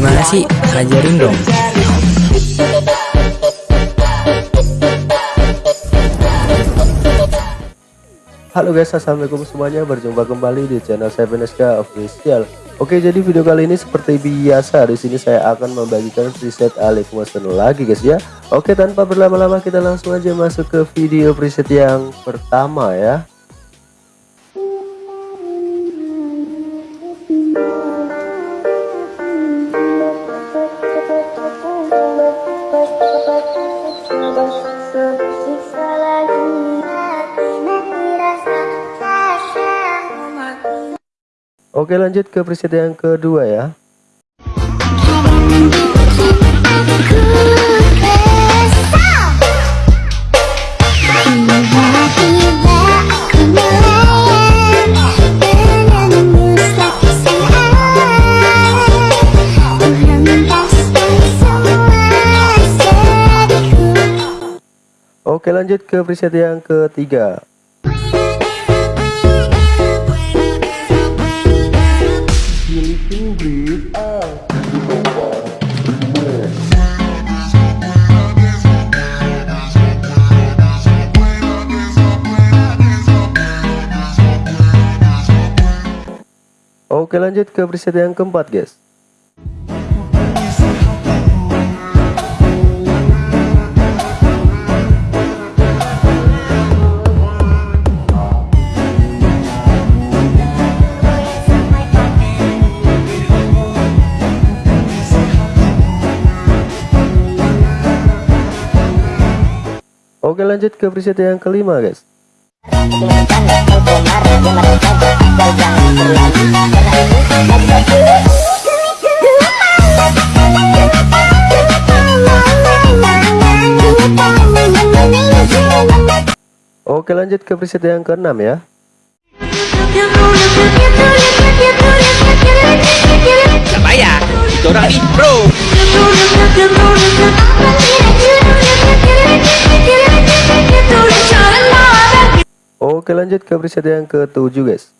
Gimana sih? Ajarin dong. Halo guys, assalamualaikum semuanya. Berjumpa kembali di channel 7SK Official. Oke, jadi video kali ini seperti biasa di sini saya akan membagikan preset Alif Motion lagi guys ya. Oke, tanpa berlama-lama kita langsung aja masuk ke video preset yang pertama ya. Oke lanjut ke preset yang kedua ya. Oke lanjut ke preset yang ketiga Oke lanjut ke preset yang keempat guys. Oke lanjut ke preset yang kelima guys Oke lanjut ke preset yang keenam ya. Siapa ya? Itu orang nih bro. Oke lanjut ke preset yang ketujuh guys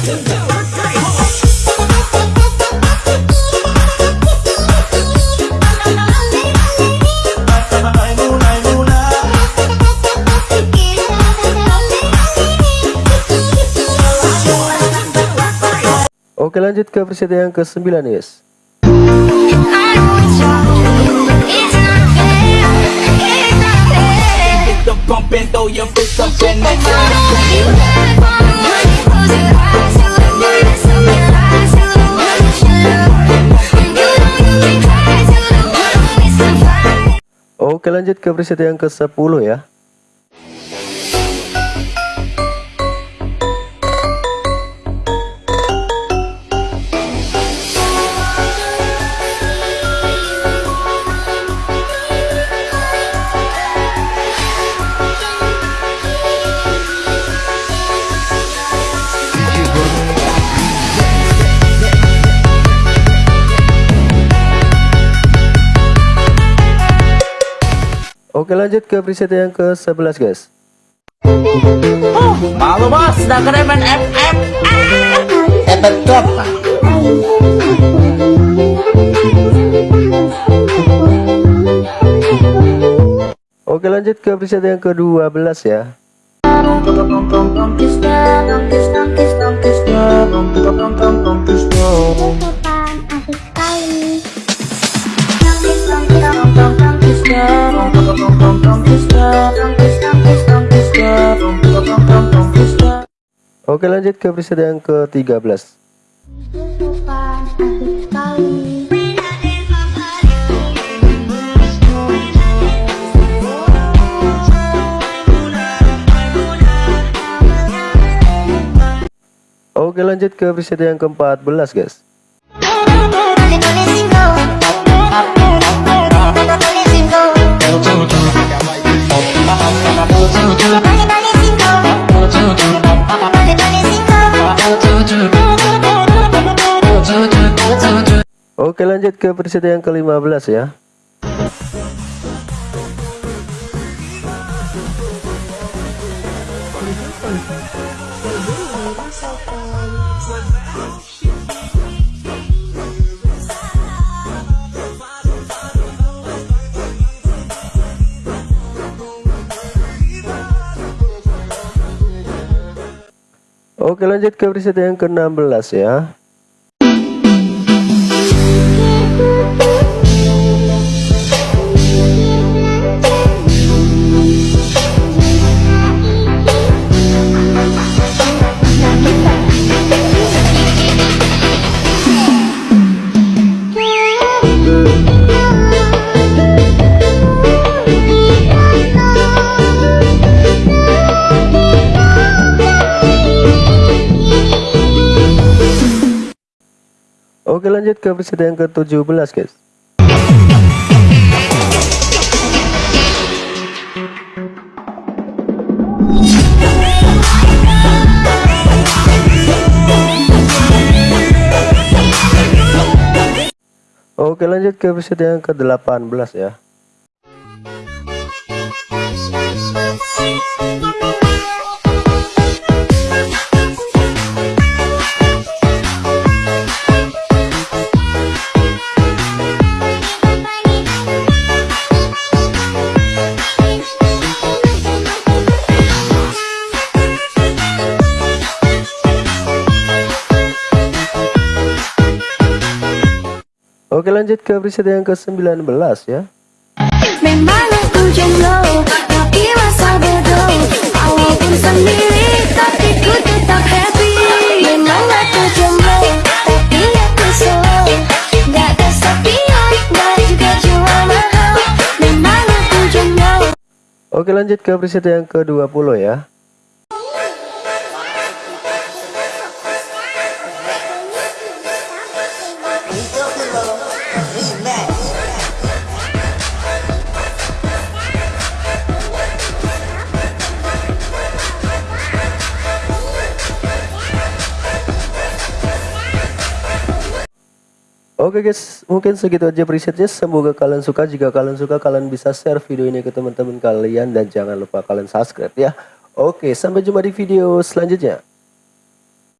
Oke lanjut ke preset yang ke-9 guys Oke lanjut ke preset yang ke-10 ya Oke lanjut ke preset yang ke-11 guys Malu bos, udah keren main FF Efek klub Oke lanjut ke preset yang ke-12 ya Oke lanjut ke preset yang ke-13 Oke lanjut ke preset yang ke-14 guys Oke lanjut ke preset yang ke-15 ya. Oke lanjut ke preset yang ke-16 ya Thank you. Oke lanjut ke preset yang ke-17 guys. Oke lanjut ke preset yang ke-18 ya Oke lanjut ke preset yang ke-19 ya. Memang aku jomblo Tapi masa bodoh Walaupun sendiri Tapi ku tetap happy. Memang aku jomblo Tapi aku slow Gak kesepian Gak juga jual mahal. Memang aku jomblo Oke lanjut ke preset yang ke-20 ya Oke guys, mungkin segitu aja presetnya. Semoga kalian suka. Jika kalian suka, kalian bisa share video ini ke teman-teman kalian dan jangan lupa kalian subscribe ya. Oke, sampai jumpa di video selanjutnya.